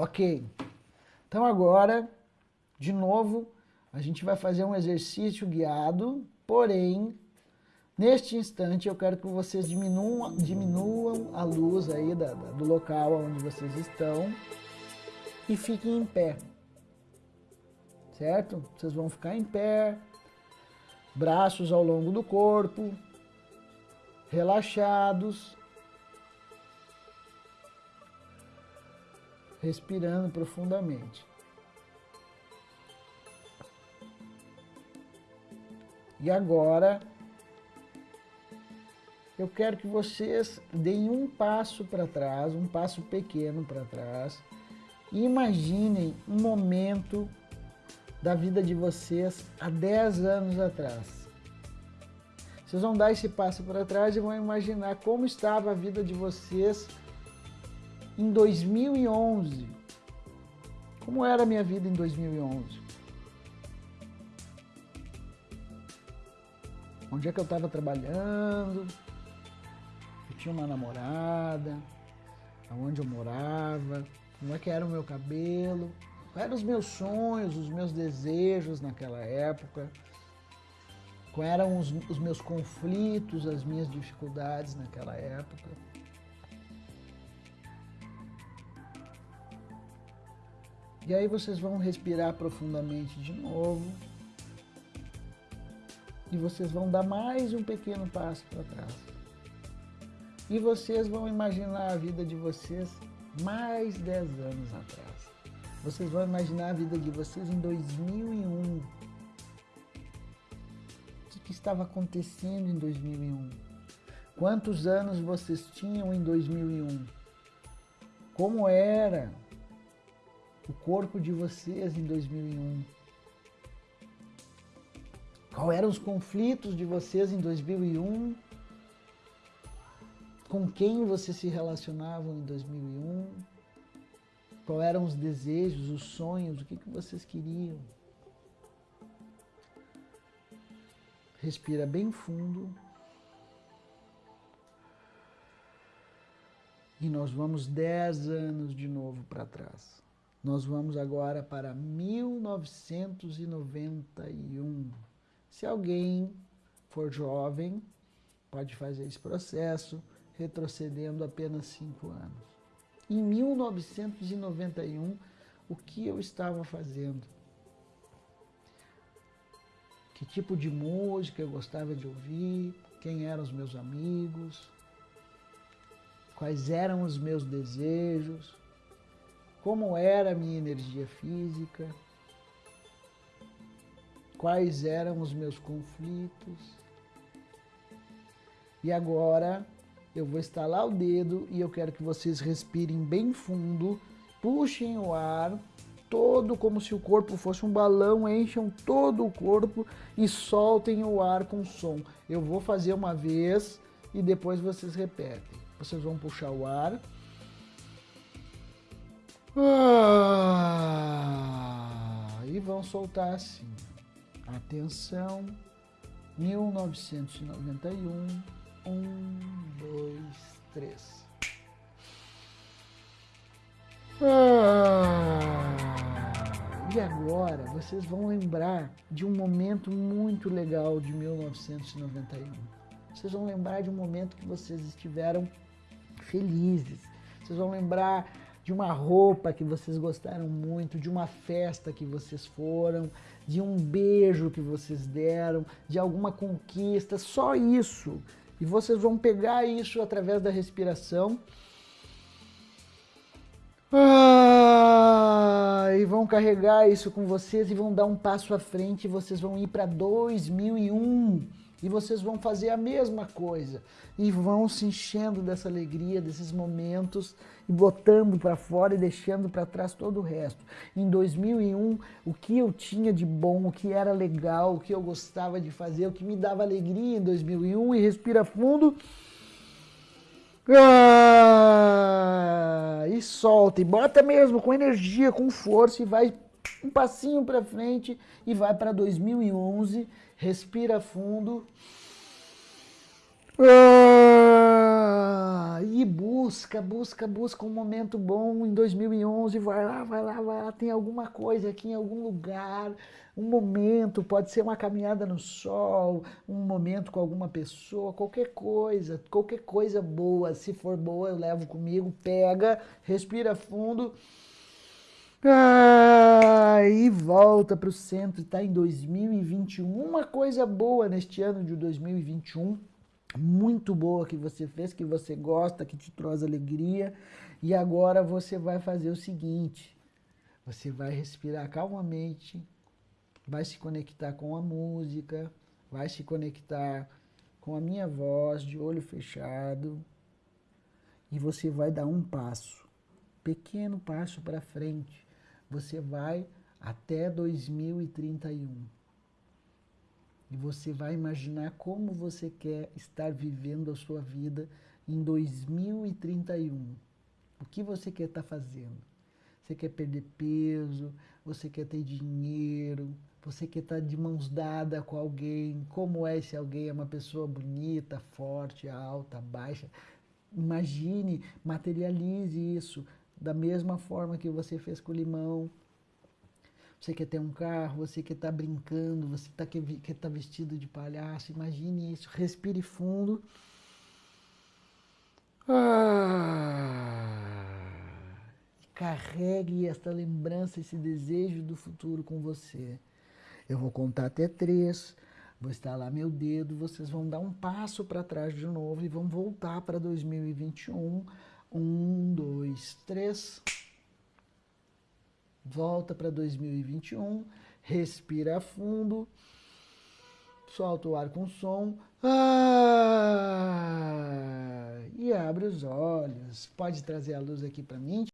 Ok. Então agora, de novo, a gente vai fazer um exercício guiado, porém, neste instante eu quero que vocês diminuam, diminuam a luz aí da, da, do local onde vocês estão e fiquem em pé. Certo? Vocês vão ficar em pé, braços ao longo do corpo, relaxados, respirando profundamente. E agora, eu quero que vocês deem um passo para trás, um passo pequeno para trás, e imaginem um momento da vida de vocês há 10 anos atrás. Vocês vão dar esse passo para trás e vão imaginar como estava a vida de vocês em 2011. Como era a minha vida em 2011? Onde é que eu estava trabalhando? Eu tinha uma namorada, aonde eu morava, como é que era o meu cabelo, quais eram os meus sonhos, os meus desejos naquela época, quais eram os, os meus conflitos, as minhas dificuldades naquela época. E aí vocês vão respirar profundamente de novo. E vocês vão dar mais um pequeno passo para trás. E vocês vão imaginar a vida de vocês mais 10 anos atrás. Vocês vão imaginar a vida de vocês em 2001. O que, que estava acontecendo em 2001? Quantos anos vocês tinham em 2001? Como era o corpo de vocês em 2001? Qual eram os conflitos de vocês em 2001? Com quem vocês se relacionavam em 2001? Qual eram os desejos, os sonhos, o que, que vocês queriam? Respira bem fundo. E nós vamos 10 anos de novo para trás. Nós vamos agora para 1991. Se alguém for jovem, pode fazer esse processo retrocedendo apenas cinco anos. Em 1991, o que eu estava fazendo? Que tipo de música eu gostava de ouvir? Quem eram os meus amigos? Quais eram os meus desejos? Como era a minha energia física? quais eram os meus conflitos. E agora eu vou estalar o dedo e eu quero que vocês respirem bem fundo, puxem o ar todo como se o corpo fosse um balão, encham todo o corpo e soltem o ar com som. Eu vou fazer uma vez e depois vocês repetem. Vocês vão puxar o ar. Ah, e vão soltar assim. Atenção, 1991, um, dois, três. Ah, e agora vocês vão lembrar de um momento muito legal de 1991. Vocês vão lembrar de um momento que vocês estiveram felizes. Vocês vão lembrar de uma roupa que vocês gostaram muito, de uma festa que vocês foram, de um beijo que vocês deram, de alguma conquista, só isso. E vocês vão pegar isso através da respiração. Ah, e vão carregar isso com vocês e vão dar um passo à frente. E vocês vão ir para 2001 e vocês vão fazer a mesma coisa e vão se enchendo dessa alegria, desses momentos e botando para fora e deixando para trás todo o resto. Em 2001, o que eu tinha de bom, o que era legal, o que eu gostava de fazer, o que me dava alegria em 2001 e respira fundo. Ah, e solta, e bota mesmo com energia, com força e vai um passinho para frente e vai para 2011 respira fundo. Ah, e busca, busca, busca um momento bom em 2011, vai lá, vai lá, vai lá, tem alguma coisa aqui em algum lugar, um momento, pode ser uma caminhada no sol, um momento com alguma pessoa, qualquer coisa, qualquer coisa boa, se for boa eu levo comigo, pega, respira fundo, ah, e volta para o centro, está em 2021, uma coisa boa neste ano de 2021, muito boa que você fez, que você gosta, que te traz alegria. E agora você vai fazer o seguinte, você vai respirar calmamente, vai se conectar com a música, vai se conectar com a minha voz de olho fechado e você vai dar um passo, pequeno passo para frente. Você vai até 2031. E você vai imaginar como você quer estar vivendo a sua vida em 2031. O que você quer estar fazendo? Você quer perder peso? Você quer ter dinheiro? Você quer estar de mãos dadas com alguém? Como é esse alguém? É uma pessoa bonita, forte, alta, baixa? Imagine, materialize isso da mesma forma que você fez com o limão, você quer ter um carro, você quer estar tá brincando, você tá, quer estar tá vestido de palhaço, imagine isso, respire fundo. Ah, carregue esta lembrança, esse desejo do futuro com você. Eu vou contar até três, vou estalar meu dedo, vocês vão dar um passo para trás de novo e vão voltar para 2021. Um, dois, três. Volta para 2021, respira fundo, solta o ar com som. Ah, e abre os olhos. Pode trazer a luz aqui para mim.